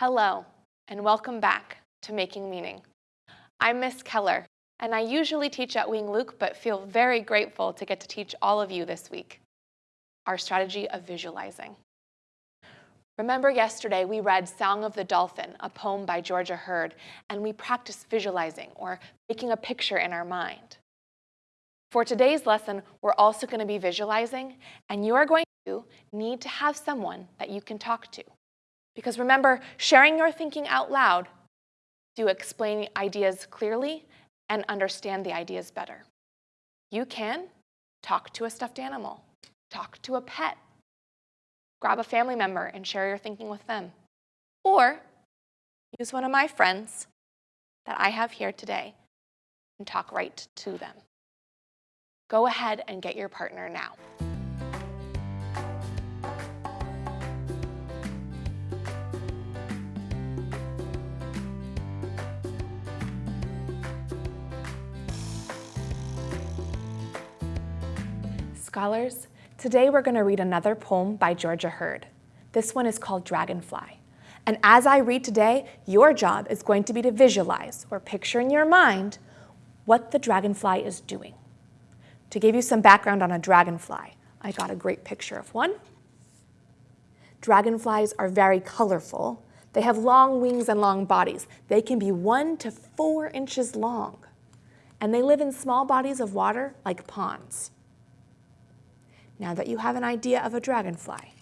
Hello, and welcome back to Making Meaning. I'm Miss Keller, and I usually teach at Wing Luke, but feel very grateful to get to teach all of you this week. Our strategy of visualizing. Remember yesterday we read Song of the Dolphin, a poem by Georgia Heard, and we practiced visualizing or making a picture in our mind. For today's lesson, we're also going to be visualizing, and you are going to need to have someone that you can talk to. Because remember, sharing your thinking out loud do explain ideas clearly and understand the ideas better. You can talk to a stuffed animal, talk to a pet, grab a family member and share your thinking with them. Or use one of my friends that I have here today and talk right to them. Go ahead and get your partner now. Scholars, today we're going to read another poem by Georgia Heard. This one is called Dragonfly. And as I read today, your job is going to be to visualize or picture in your mind what the dragonfly is doing. To give you some background on a dragonfly, I got a great picture of one. Dragonflies are very colorful. They have long wings and long bodies. They can be one to four inches long. And they live in small bodies of water like ponds. Now that you have an idea of a dragonfly,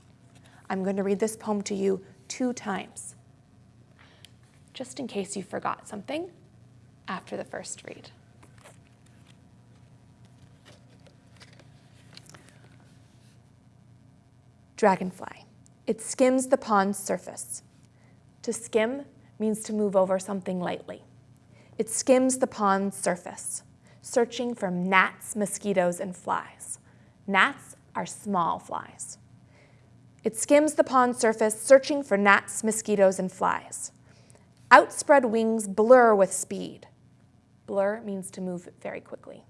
I'm going to read this poem to you two times, just in case you forgot something after the first read. Dragonfly. It skims the pond's surface. To skim means to move over something lightly. It skims the pond's surface, searching for gnats, mosquitoes, and flies. Gnats are small flies. It skims the pond surface, searching for gnats, mosquitoes, and flies. Outspread wings blur with speed. Blur means to move very quickly.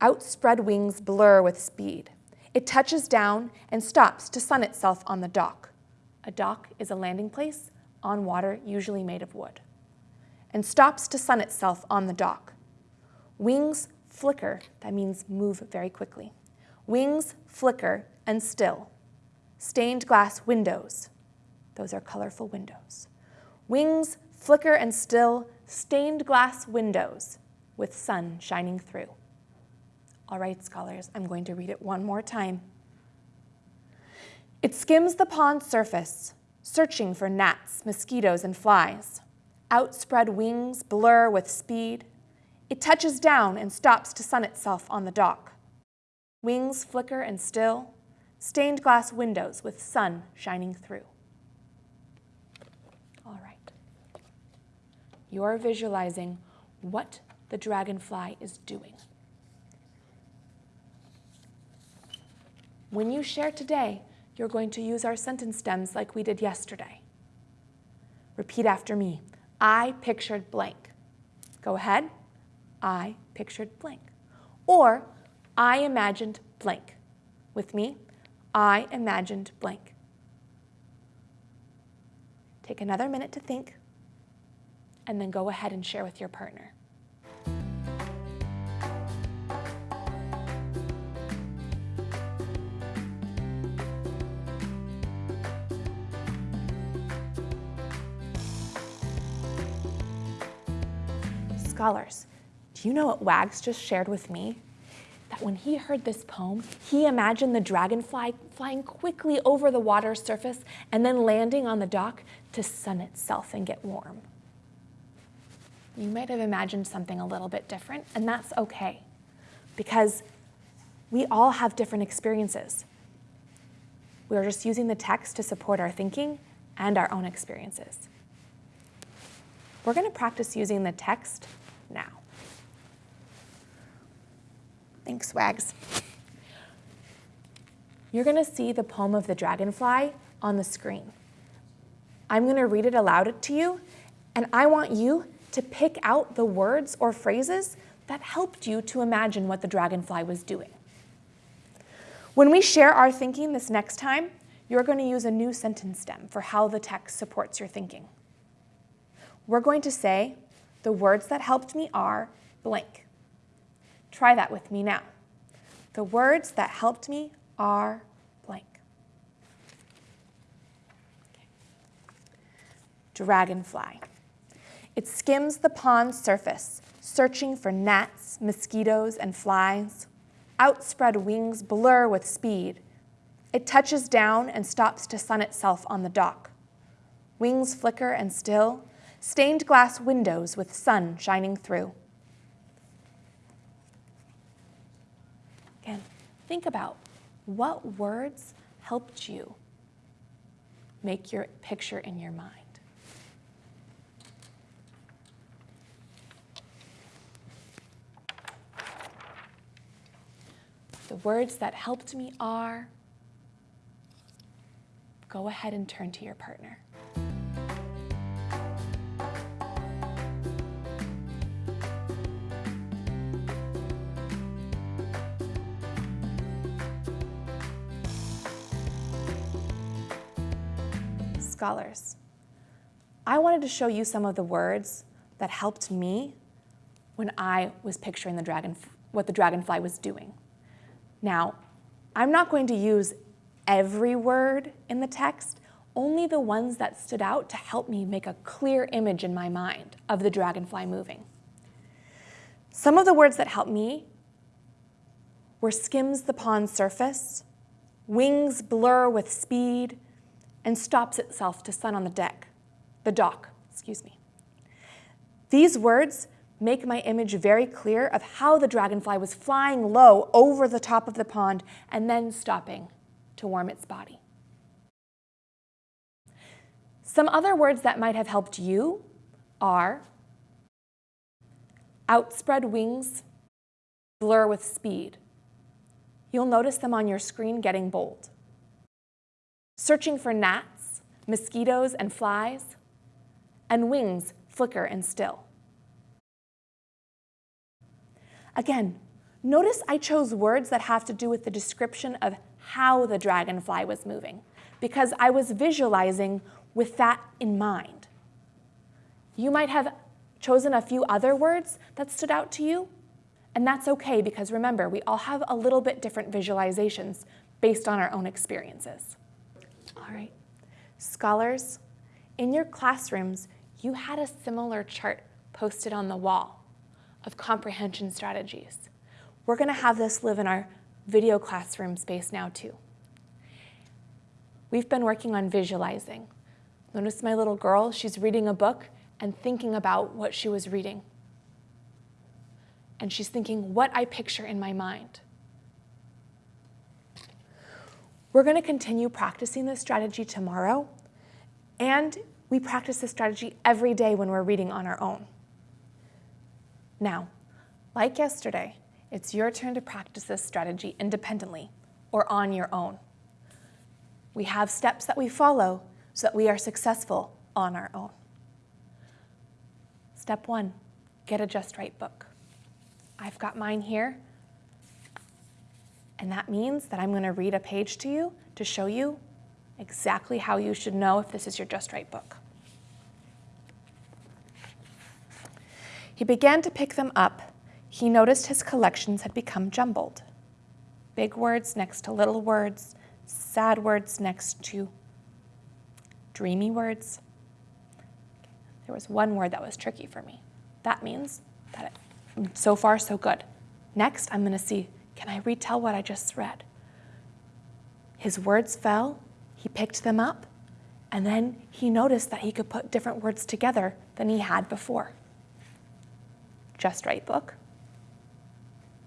Outspread wings blur with speed. It touches down and stops to sun itself on the dock. A dock is a landing place on water usually made of wood. And stops to sun itself on the dock. Wings flicker, that means move very quickly. Wings flicker and still. Stained glass windows, those are colorful windows. Wings flicker and still, stained glass windows with sun shining through. All right, scholars, I'm going to read it one more time. It skims the pond's surface, searching for gnats, mosquitoes, and flies. Outspread wings blur with speed, it touches down and stops to sun itself on the dock. Wings flicker and still, stained glass windows with sun shining through. All right. You're visualizing what the dragonfly is doing. When you share today, you're going to use our sentence stems like we did yesterday. Repeat after me. I pictured blank. Go ahead. I pictured blank. Or I imagined blank. With me, I imagined blank. Take another minute to think, and then go ahead and share with your partner. Scholars, do you know what Wags just shared with me? That when he heard this poem, he imagined the dragonfly flying quickly over the water's surface and then landing on the dock to sun itself and get warm. You might have imagined something a little bit different, and that's okay, because we all have different experiences. We are just using the text to support our thinking and our own experiences. We're going to practice using the text now. Thanks. You're going to see the poem of the dragonfly on the screen. I'm going to read it aloud to you, and I want you to pick out the words or phrases that helped you to imagine what the dragonfly was doing. When we share our thinking this next time, you're going to use a new sentence stem for how the text supports your thinking. We're going to say, the words that helped me are blank. Try that with me now. The words that helped me are blank. Dragonfly. It skims the pond's surface, searching for gnats, mosquitoes, and flies. Outspread wings blur with speed. It touches down and stops to sun itself on the dock. Wings flicker and still, stained glass windows with sun shining through. Again, think about what words helped you make your picture in your mind. The words that helped me are, go ahead and turn to your partner. Scholars, I wanted to show you some of the words that helped me when I was picturing the dragon, what the dragonfly was doing. Now, I'm not going to use every word in the text, only the ones that stood out to help me make a clear image in my mind of the dragonfly moving. Some of the words that helped me were skims the pond's surface, wings blur with speed, and stops itself to sun on the deck, the dock, excuse me. These words make my image very clear of how the dragonfly was flying low over the top of the pond and then stopping to warm its body. Some other words that might have helped you are outspread wings, blur with speed. You'll notice them on your screen getting bold. Searching for gnats, mosquitoes, and flies, and wings flicker and still. Again, notice I chose words that have to do with the description of how the dragonfly was moving, because I was visualizing with that in mind. You might have chosen a few other words that stood out to you, and that's okay because remember, we all have a little bit different visualizations based on our own experiences. All right, scholars, in your classrooms, you had a similar chart posted on the wall of comprehension strategies. We're going to have this live in our video classroom space now too. We've been working on visualizing. Notice my little girl, she's reading a book and thinking about what she was reading. And she's thinking what I picture in my mind. We're going to continue practicing this strategy tomorrow, and we practice this strategy every day when we're reading on our own. Now, like yesterday, it's your turn to practice this strategy independently or on your own. We have steps that we follow so that we are successful on our own. Step one, get a Just Right book. I've got mine here, and that means that I'm going to read a page to you to show you exactly how you should know if this is your Just Right book. He began to pick them up. He noticed his collections had become jumbled. Big words next to little words, sad words next to dreamy words. There was one word that was tricky for me. That means that it, so far so good. Next, I'm going to see, can I retell what I just read? His words fell, he picked them up, and then he noticed that he could put different words together than he had before. Just Right book.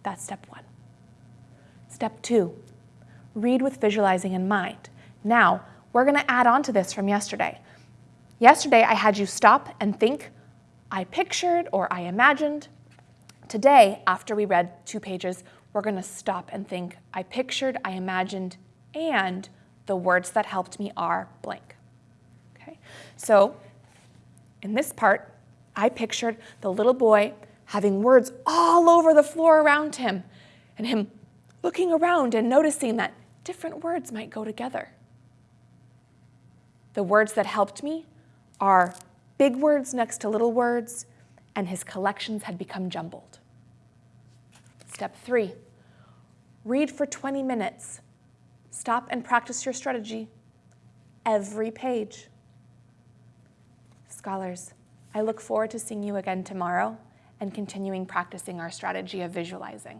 That's step one. Step two, read with visualizing in mind. Now, we're going to add on to this from yesterday. Yesterday, I had you stop and think, I pictured or I imagined. Today, after we read two pages, we're going to stop and think, I pictured, I imagined, and the words that helped me are blank. Okay, so in this part, I pictured the little boy having words all over the floor around him, and him looking around and noticing that different words might go together. The words that helped me are big words next to little words, and his collections had become jumbled. Step three, read for 20 minutes. Stop and practice your strategy every page. Scholars, I look forward to seeing you again tomorrow and continuing practicing our strategy of visualizing.